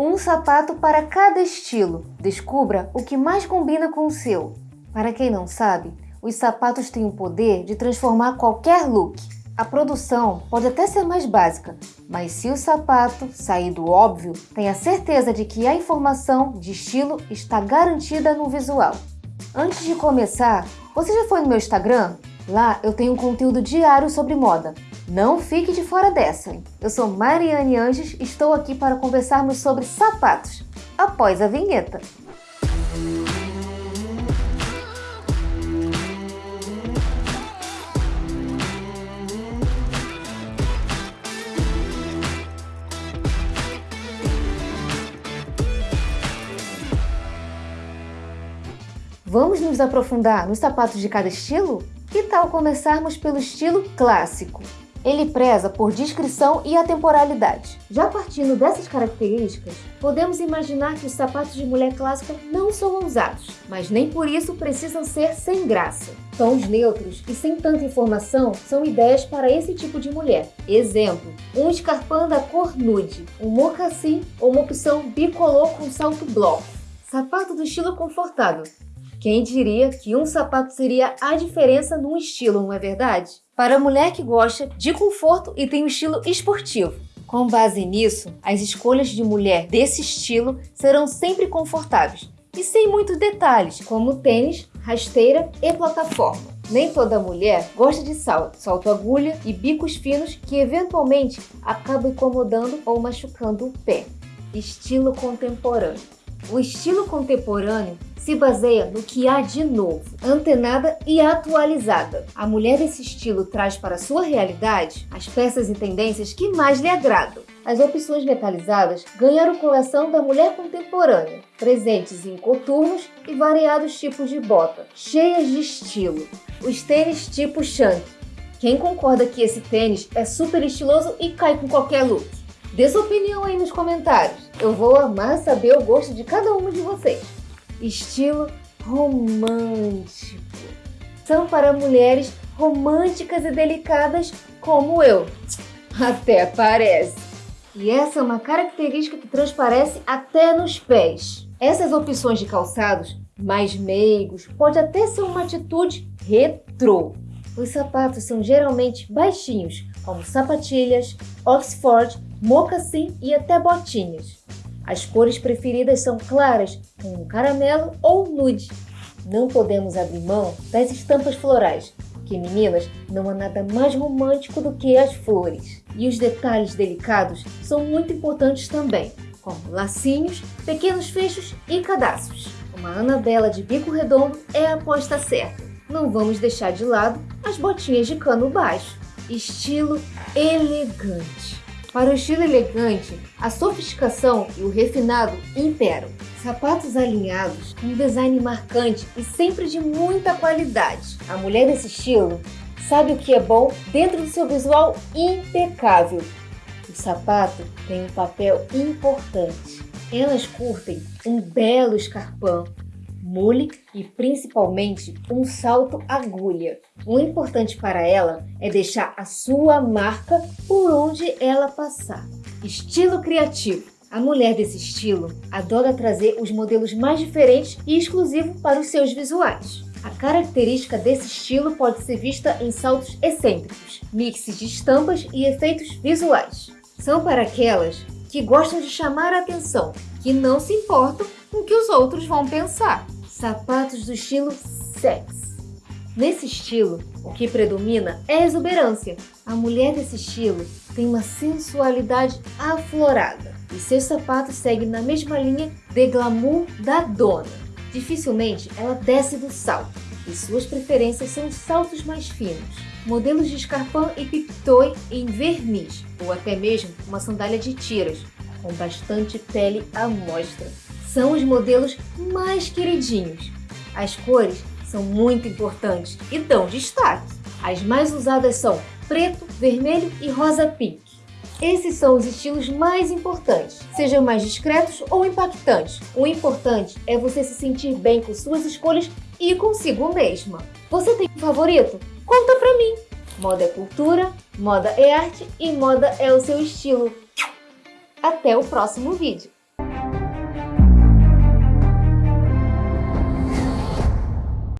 Um sapato para cada estilo. Descubra o que mais combina com o seu. Para quem não sabe, os sapatos têm o poder de transformar qualquer look. A produção pode até ser mais básica, mas se o sapato sair do óbvio, tenha certeza de que a informação de estilo está garantida no visual. Antes de começar, você já foi no meu Instagram? Lá eu tenho um conteúdo diário sobre moda. Não fique de fora dessa. Eu sou Mariane Anges e estou aqui para conversarmos sobre sapatos, após a vinheta. Vamos nos aprofundar nos sapatos de cada estilo? Que tal começarmos pelo estilo clássico? Ele preza por discrição e atemporalidade. Já partindo dessas características, podemos imaginar que os sapatos de mulher clássica não são ousados, mas nem por isso precisam ser sem graça. Tons neutros e sem tanta informação são ideias para esse tipo de mulher. Exemplo, um escarpão da cor nude, um mocassim ou uma opção bicolor com salto bloco. Sapato do estilo confortável, quem diria que um sapato seria a diferença num estilo, não é verdade? Para a mulher que gosta de conforto e tem um estilo esportivo. Com base nisso, as escolhas de mulher desse estilo serão sempre confortáveis e sem muitos detalhes, como tênis, rasteira e plataforma. Nem toda mulher gosta de salto, salto agulha e bicos finos que eventualmente acabam incomodando ou machucando o pé. Estilo contemporâneo. O estilo contemporâneo se baseia no que há de novo, antenada e atualizada. A mulher desse estilo traz para sua realidade as peças e tendências que mais lhe agradam. As opções metalizadas ganharam coleção da mulher contemporânea, presentes em coturnos e variados tipos de bota, cheias de estilo. Os tênis tipo Shank. Quem concorda que esse tênis é super estiloso e cai com qualquer look? Dê sua opinião aí nos comentários. Eu vou amar saber o gosto de cada um de vocês estilo romântico. São para mulheres românticas e delicadas como eu. Até parece. E essa é uma característica que transparece até nos pés. Essas opções de calçados mais meigos pode até ser uma atitude retrô. Os sapatos são geralmente baixinhos, como sapatilhas, Oxford, mocassim e até botinhas. As cores preferidas são claras, com caramelo ou nude. Não podemos abrir mão das estampas florais, porque meninas, não há nada mais romântico do que as flores. E os detalhes delicados são muito importantes também, como lacinhos, pequenos fechos e cadastros. Uma Anabela de bico redondo é a aposta certa. Não vamos deixar de lado as botinhas de cano baixo. Estilo elegante. Para o estilo elegante, a sofisticação e o refinado imperam. Sapatos alinhados, um design marcante e sempre de muita qualidade. A mulher desse estilo sabe o que é bom dentro do seu visual impecável. O sapato tem um papel importante. Elas curtem um belo escarpão, mule e principalmente um salto agulha. O importante para ela é deixar a sua marca por onde ela passar. Estilo criativo. A mulher desse estilo adora trazer os modelos mais diferentes e exclusivos para os seus visuais. A característica desse estilo pode ser vista em saltos excêntricos, mixes de estampas e efeitos visuais. São para aquelas que gostam de chamar a atenção, que não se importam o que os outros vão pensar sapatos do estilo sex. Nesse estilo, o que predomina é a exuberância. A mulher desse estilo tem uma sensualidade aflorada e seus sapatos seguem na mesma linha de glamour da dona. Dificilmente ela desce do salto e suas preferências são saltos mais finos, modelos de escarpão e piptoe em verniz ou até mesmo uma sandália de tiras com bastante pele à mostra são os modelos mais queridinhos. As cores são muito importantes e dão destaque. As mais usadas são preto, vermelho e rosa pink. Esses são os estilos mais importantes, sejam mais discretos ou impactantes. O importante é você se sentir bem com suas escolhas e consigo mesma. Você tem um favorito? Conta pra mim! Moda é cultura, moda é arte e moda é o seu estilo. Até o próximo vídeo!